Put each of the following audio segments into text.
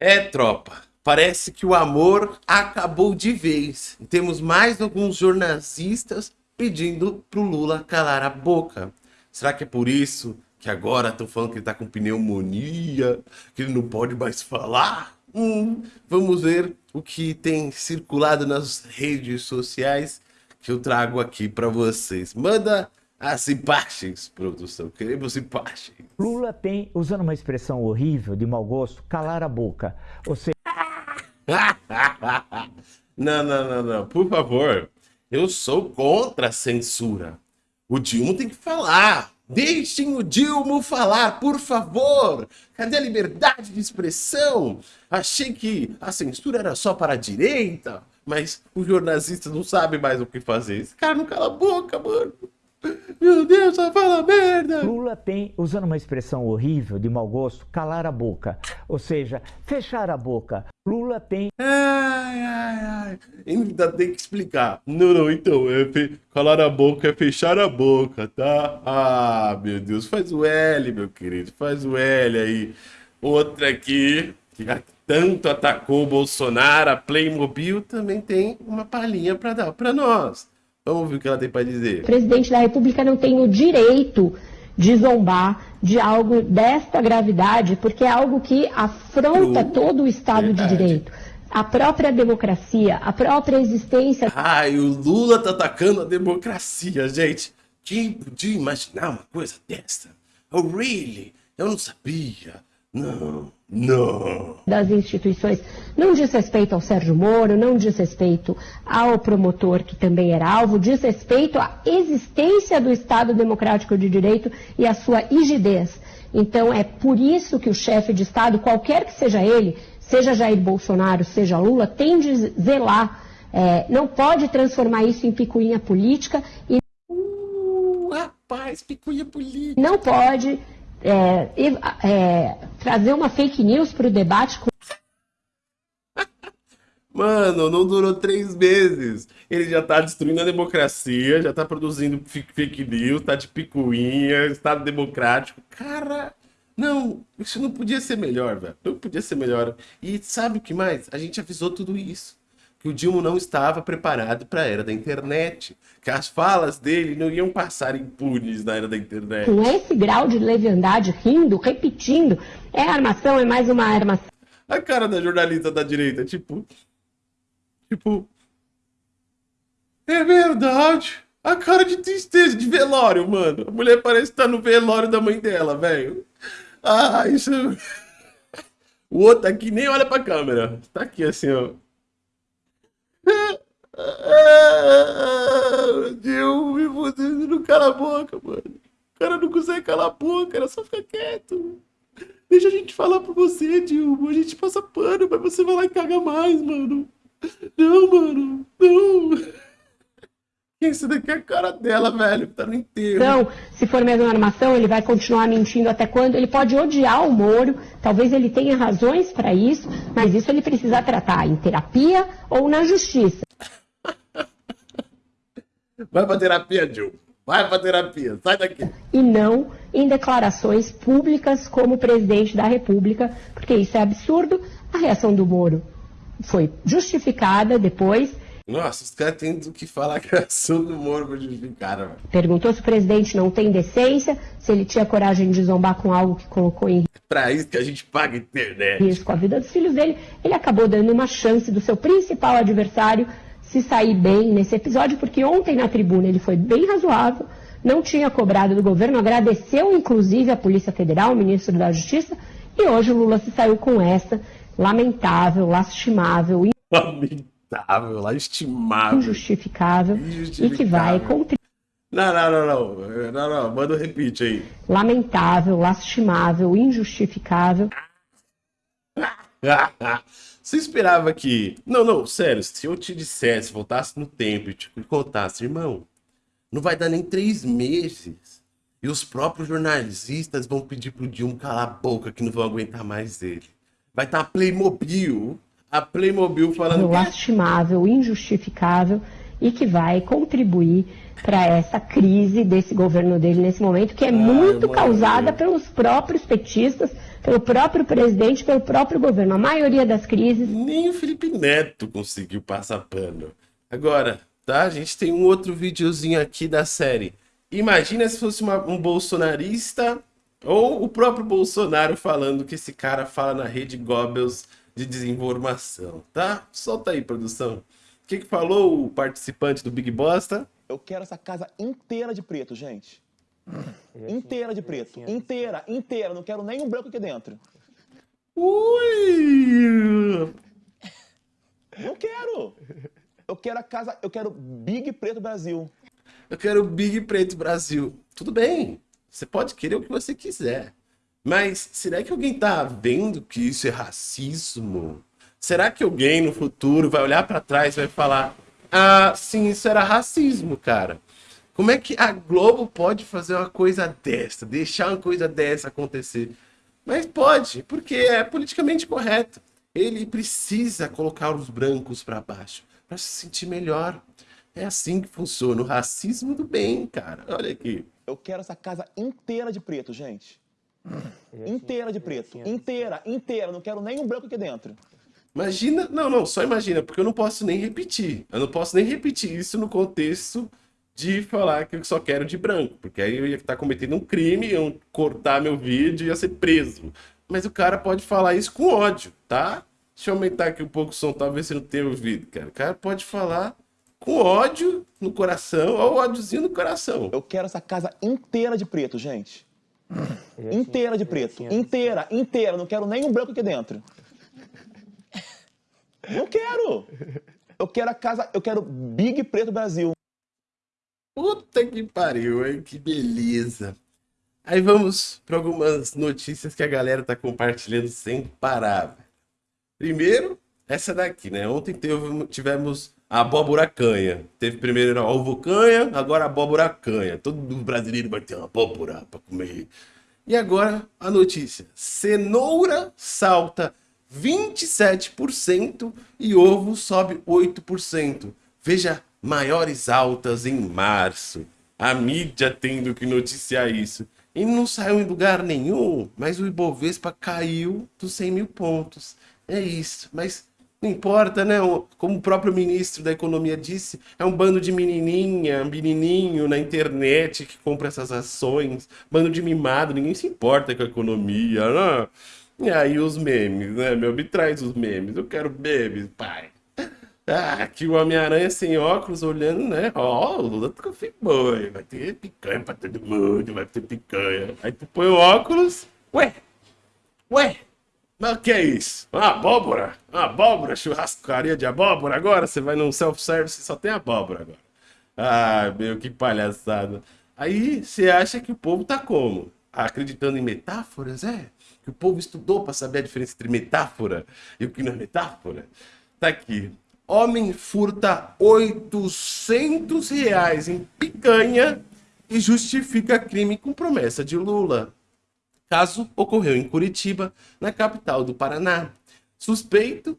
É, tropa. Parece que o amor acabou de vez. Temos mais alguns jornalistas pedindo pro Lula calar a boca. Será que é por isso que agora estão falando que ele tá com pneumonia, que ele não pode mais falar? Hum, vamos ver o que tem circulado nas redes sociais que eu trago aqui para vocês. Manda as imagens, produção. Queremos imagens. Lula tem, usando uma expressão horrível, de mau gosto, calar a boca. Ou seja... não, não, não, não. Por favor. Eu sou contra a censura. O Dilma tem que falar. Deixem o Dilma falar, por favor. Cadê a liberdade de expressão? Achei que a censura era só para a direita, mas os jornalistas não sabem mais o que fazer. Esse cara não cala a boca, mano. Meu Deus, só fala merda! Lula tem, usando uma expressão horrível, de mau gosto, calar a boca. Ou seja, fechar a boca. Lula tem. Ai, ai, ai. Ainda tem que explicar. Não, não, então, é fe... calar a boca é fechar a boca, tá? Ah, meu Deus, faz o L, meu querido, faz o L aí. Outra aqui, que tanto atacou o Bolsonaro, a Playmobil, também tem uma palhinha para dar para nós. Vamos ouvir o que ela tem para dizer. O presidente da República não tem o direito de zombar de algo desta gravidade, porque é algo que afronta todo o Estado Verdade. de Direito. A própria democracia, a própria existência. Ai, o Lula tá atacando a democracia, gente. Quem podia imaginar uma coisa dessa? Oh, really? Eu não sabia. Não, não. Das instituições. Não diz respeito ao Sérgio Moro, não diz respeito ao promotor, que também era alvo, diz respeito à existência do Estado Democrático de Direito e à sua rigidez. Então, é por isso que o chefe de Estado, qualquer que seja ele, seja Jair Bolsonaro, seja Lula, tem de zelar. É, não pode transformar isso em picuinha política e. Uh, rapaz, picuinha política. Não pode é, é, trazer uma fake news para o debate. Com... Mano, não durou três meses. Ele já tá destruindo a democracia, já tá produzindo fake news, tá de picuinha, Estado democrático. Cara, não, isso não podia ser melhor, velho. Não podia ser melhor. E sabe o que mais? A gente avisou tudo isso que o Dilma não estava preparado para a era da internet, que as falas dele não iam passar impunes na era da internet. Com esse grau de leviandade, rindo, repetindo, é armação, é mais uma armação. A cara da jornalista da direita, tipo... Tipo... É verdade. A cara de tristeza, de velório, mano. A mulher parece estar no velório da mãe dela, velho. Ah, isso... O outro aqui nem olha pra câmera. Tá aqui assim, ó. Deus, você não cala a boca, mano. O cara não consegue calar a boca, era só ficar quieto. Deixa a gente falar pra você, Dilma. A gente passa pano, mas você vai lá e caga mais, mano. Não, mano. Não. Esse daqui é a cara dela, velho. Tá no enterro. Então, se for mesmo armação, ele vai continuar mentindo até quando? Ele pode odiar o Moro. Talvez ele tenha razões para isso, mas isso ele precisa tratar em terapia ou na justiça. Vai pra terapia, Gil. Vai pra terapia. Sai daqui. E não em declarações públicas como presidente da República, porque isso é absurdo. A reação do Moro foi justificada depois. Nossa, os caras têm do que falar que a reação do Moro foi justificada. Perguntou se o presidente não tem decência, se ele tinha coragem de zombar com algo que colocou em é para isso que a gente paga internet. Risco a vida dos filhos dele. Ele acabou dando uma chance do seu principal adversário se sair bem nesse episódio, porque ontem na tribuna ele foi bem razoável, não tinha cobrado do governo, agradeceu inclusive a Polícia Federal, o ministro da Justiça, e hoje o Lula se saiu com essa lamentável, lastimável, lamentável, lastimável, injustificável, injustificável. e que vai contribuir. Não, não, não, não, não, não, manda um repeat aí. Lamentável, lastimável, injustificável. Você esperava que. Não, não, sério, se eu te dissesse, voltasse no tempo e te contasse, irmão, não vai dar nem três meses. E os próprios jornalistas vão pedir pro Dilma calar a boca que não vão aguentar mais ele. Vai estar tá Playmobil, a Playmobil falando. Lastimável, injustificável e que vai contribuir para essa crise desse governo dele nesse momento, que é Ai, muito causada pelos próprios petistas pelo próprio presidente, pelo próprio governo. A maioria das crises. Nem o Felipe Neto conseguiu passar pano. Agora, tá? A gente tem um outro videozinho aqui da série. Imagina se fosse uma, um bolsonarista ou o próprio Bolsonaro falando que esse cara fala na rede Goebbels de desinformação, tá? Solta aí, produção. O que, que falou o participante do Big Bosta? Eu quero essa casa inteira de preto, gente. Inteira de preto. Inteira, inteira. Não quero nenhum branco aqui dentro. Ui! Não quero. Eu quero a casa, eu quero Big Preto Brasil. Eu quero Big Preto Brasil. Tudo bem. Você pode querer o que você quiser. Mas será que alguém tá vendo que isso é racismo? Será que alguém no futuro vai olhar para trás e vai falar: "Ah, sim, isso era racismo, cara"? Como é que a Globo pode fazer uma coisa dessa, deixar uma coisa dessa acontecer? Mas pode, porque é politicamente correto. Ele precisa colocar os brancos para baixo para se sentir melhor. É assim que funciona o racismo do bem, cara. Olha aqui. Eu quero essa casa inteira de preto, gente. Inteira de preto. Inteira, inteira. Não quero nenhum branco aqui dentro. Imagina, não, não, só imagina, porque eu não posso nem repetir. Eu não posso nem repetir isso no contexto de falar que eu só quero de branco, porque aí eu ia estar cometendo um crime, iam cortar meu vídeo e ia ser preso. Mas o cara pode falar isso com ódio, tá? Deixa eu aumentar aqui um pouco o som, talvez você não tenha ouvido, cara. O cara pode falar com ódio no coração, ou ódiozinho no coração. Eu quero essa casa inteira de preto, gente. Inteira de preto. Inteira, inteira. Não quero nenhum branco aqui dentro. Não quero. Eu quero a casa, eu quero Big Preto Brasil. Puta que pariu, hein? Que beleza. Aí vamos para algumas notícias que a galera tá compartilhando sem parar. Primeiro, essa daqui, né? Ontem teve, tivemos a abóbora canha. Teve primeiro a ovo canha, agora a abóbora canha. Todo brasileiro vai ter uma abóbora para comer. E agora a notícia: cenoura salta 27% e ovo sobe 8%. Veja maiores altas em março. A mídia tendo que noticiar isso. E não saiu em lugar nenhum, mas o Ibovespa caiu dos 100 mil pontos. É isso, mas não importa, né? Como o próprio ministro da Economia disse, é um bando de menininha, menininho na internet que compra essas ações, bando de mimado, ninguém se importa com a economia, né? E aí os memes, né? Meu, me traz os memes, eu quero memes, pai. Ah, aqui o Homem-Aranha sem óculos olhando, né? Ó, oh, o Lula confirmou, vai ter picanha pra todo mundo, vai ter picanha. Aí tu põe o óculos, ué, ué, mas o que é isso? Abóbora? Abóbora? Churrascaria de abóbora agora? Você vai num self-service e só tem abóbora agora. Ah, meu, que palhaçada. Aí você acha que o povo tá como? Acreditando em metáforas? É? Que o povo estudou para saber a diferença entre metáfora e o que não é metáfora? Tá aqui. Homem furta 800 reais em picanha e justifica crime com promessa de Lula caso ocorreu em Curitiba, na capital do Paraná. Suspeito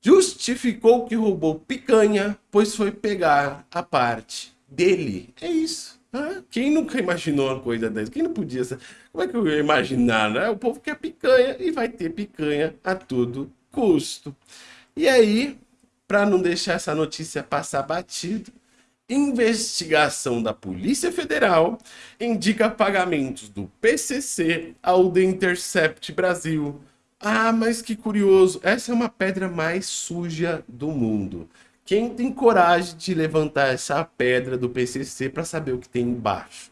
justificou que roubou picanha, pois foi pegar a parte dele. É isso. Ah, quem nunca imaginou uma coisa dessa? Quem não podia ser? Como é que eu ia imaginar, né? O povo quer picanha e vai ter picanha a todo custo. E aí, para não deixar essa notícia passar batido, investigação da Polícia Federal indica pagamentos do PCC ao The Intercept Brasil. Ah, mas que curioso, essa é uma pedra mais suja do mundo. Quem tem coragem de levantar essa pedra do PCC para saber o que tem embaixo?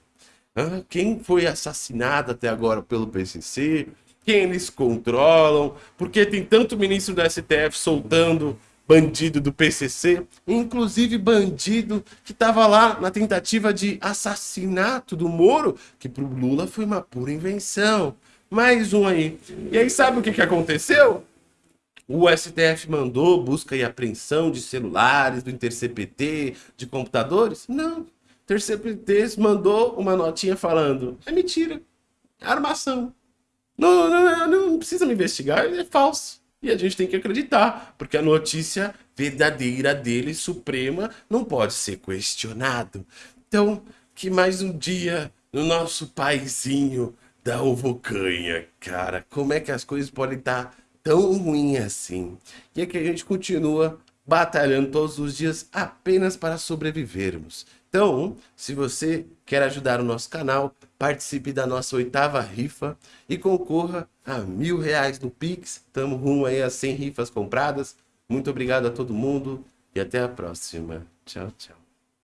Ah, quem foi assassinado até agora pelo PCC? Quem eles controlam? Porque tem tanto ministro do STF soltando bandido do PCC, inclusive bandido que estava lá na tentativa de assassinato do Moro, que para o Lula foi uma pura invenção. Mais um aí. E aí sabe o que, que aconteceu? O STF mandou busca e apreensão de celulares, do InterCPT, de computadores? Não. InterCPT mandou uma notinha falando, é mentira, é armação. Não, não, não, não precisa me investigar, é falso. E a gente tem que acreditar, porque a notícia verdadeira dele, suprema, não pode ser questionado. Então, que mais um dia no nosso paizinho da Ovocanha, cara. Como é que as coisas podem estar tão ruins assim? E é que a gente continua batalhando todos os dias apenas para sobrevivermos. Então, se você quer ajudar o nosso canal, participe da nossa oitava rifa e concorra a mil reais no Pix. Estamos rumo aí a 100 rifas compradas. Muito obrigado a todo mundo e até a próxima. Tchau, tchau.